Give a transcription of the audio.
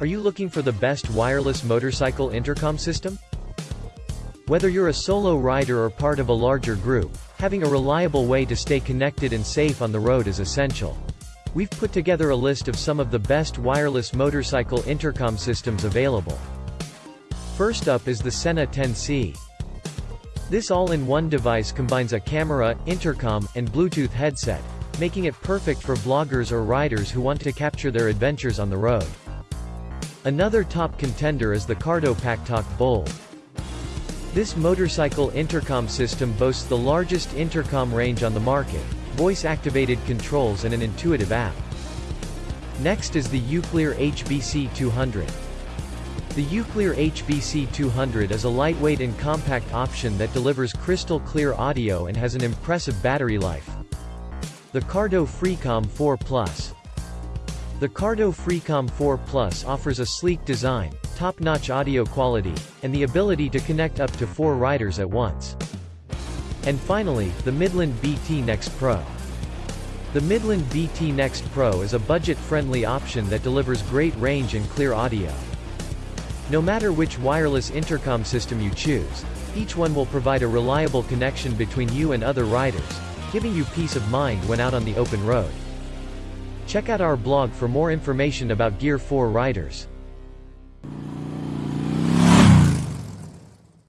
Are you looking for the best wireless motorcycle intercom system? Whether you're a solo rider or part of a larger group, having a reliable way to stay connected and safe on the road is essential. We've put together a list of some of the best wireless motorcycle intercom systems available. First up is the Sena 10C. This all-in-one device combines a camera, intercom, and Bluetooth headset, making it perfect for vloggers or riders who want to capture their adventures on the road. Another top contender is the Cardo PackTalk Bold. This motorcycle intercom system boasts the largest intercom range on the market, voice-activated controls and an intuitive app. Next is the Uclear HBC 200. The Uclear HBC 200 is a lightweight and compact option that delivers crystal clear audio and has an impressive battery life. The Cardo Freecom 4 Plus. The Cardo Freecom 4 Plus offers a sleek design, top-notch audio quality, and the ability to connect up to four riders at once. And finally, the Midland BT Next Pro. The Midland BT Next Pro is a budget-friendly option that delivers great range and clear audio. No matter which wireless intercom system you choose, each one will provide a reliable connection between you and other riders, giving you peace of mind when out on the open road. Check out our blog for more information about Gear 4 riders.